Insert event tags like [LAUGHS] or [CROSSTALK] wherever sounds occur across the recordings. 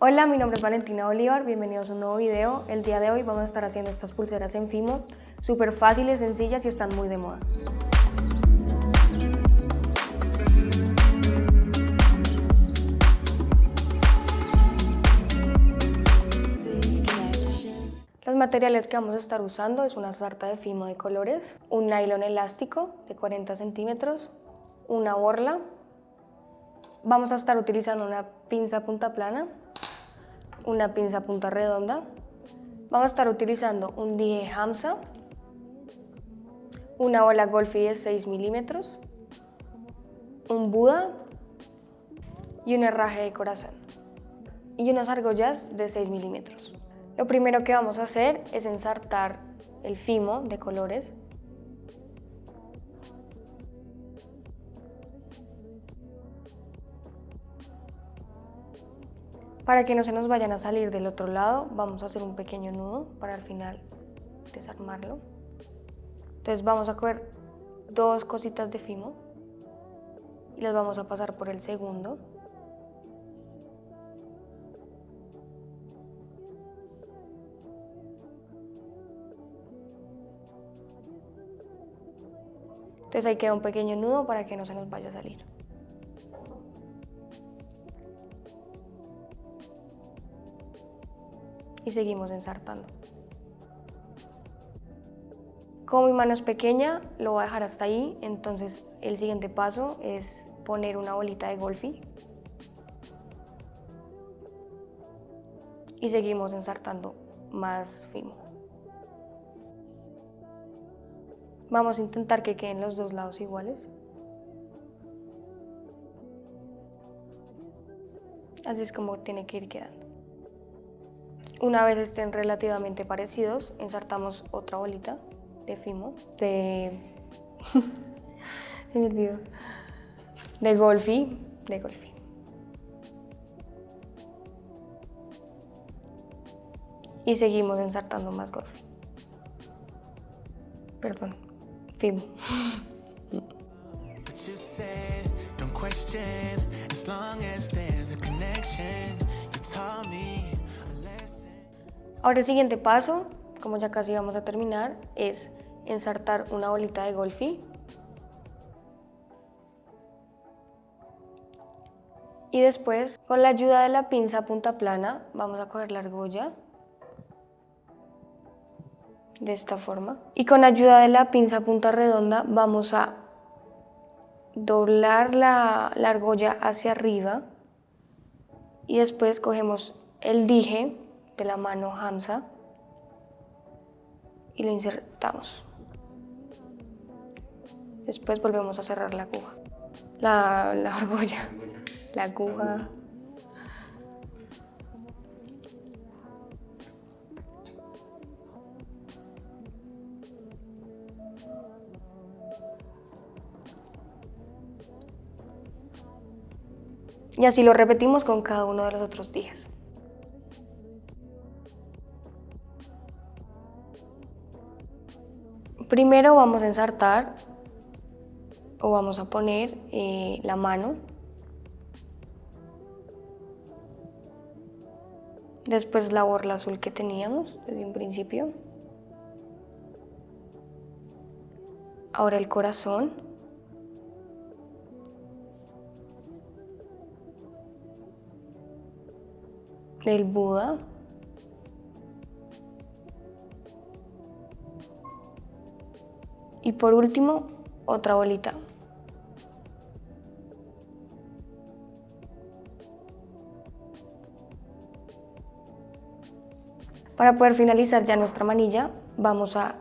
Hola, mi nombre es Valentina Bolívar, bienvenidos a un nuevo video. El día de hoy vamos a estar haciendo estas pulseras en Fimo, súper fáciles, sencillas y están muy de moda. Los materiales que vamos a estar usando es una sarta de Fimo de colores, un nylon elástico de 40 centímetros, una borla, vamos a estar utilizando una pinza punta plana, una pinza punta redonda, vamos a estar utilizando un dije Hamsa, una bola Golfi de 6 milímetros, un Buda y un herraje de corazón. Y unas argollas de 6 milímetros. Lo primero que vamos a hacer es ensartar el fimo de colores Para que no se nos vayan a salir del otro lado, vamos a hacer un pequeño nudo para al final desarmarlo. Entonces vamos a coger dos cositas de fimo y las vamos a pasar por el segundo. Entonces ahí queda un pequeño nudo para que no se nos vaya a salir. Y seguimos ensartando. Como mi mano es pequeña, lo voy a dejar hasta ahí, entonces el siguiente paso es poner una bolita de golfi y seguimos ensartando más fino. Vamos a intentar que queden los dos lados iguales. Así es como tiene que ir quedando. Una vez estén relativamente parecidos, ensartamos otra bolita de fimo, de... [LAUGHS] Me olvidó. De golfi, de golfi. Y seguimos ensartando más golfi. Perdón, fimo. Ahora el siguiente paso, como ya casi vamos a terminar, es ensartar una bolita de golfi. Y después, con la ayuda de la pinza punta plana, vamos a coger la argolla de esta forma. Y con ayuda de la pinza punta redonda vamos a doblar la, la argolla hacia arriba y después cogemos el dije de la mano Hamza y lo insertamos. Después volvemos a cerrar la aguja, la, la argolla, la aguja. Y así lo repetimos con cada uno de los otros días. Primero vamos a ensartar o vamos a poner eh, la mano. Después la borla azul que teníamos desde un principio. Ahora el corazón. Del Buda. Y por último, otra bolita. Para poder finalizar ya nuestra manilla, vamos a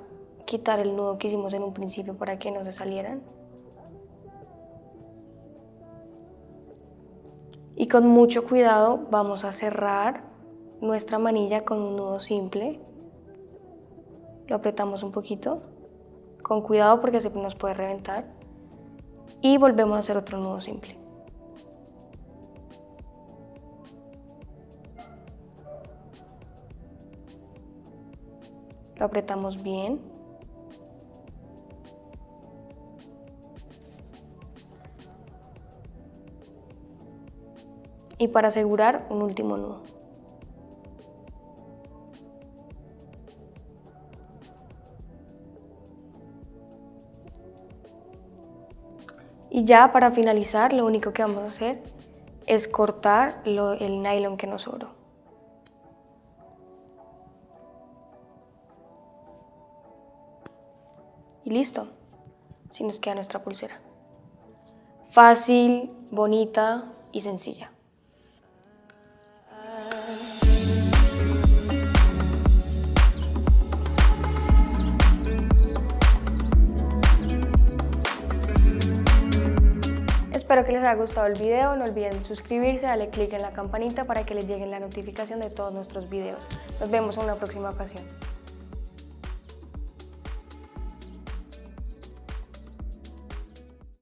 quitar el nudo que hicimos en un principio para que no se salieran. Y con mucho cuidado vamos a cerrar nuestra manilla con un nudo simple. Lo apretamos un poquito con cuidado porque se nos puede reventar y volvemos a hacer otro nudo simple. Lo apretamos bien. Y para asegurar un último nudo. Y ya para finalizar, lo único que vamos a hacer es cortar el nylon que nos sobró. Y listo, así nos queda nuestra pulsera. Fácil, bonita y sencilla. Espero que les haya gustado el video, no olviden suscribirse, darle click en la campanita para que les llegue la notificación de todos nuestros videos. Nos vemos en una próxima ocasión.